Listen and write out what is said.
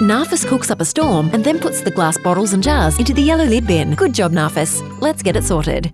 Narfus cooks up a storm and then puts the glass bottles and jars into the yellow lid bin. Good job, Narfus. Let's get it sorted.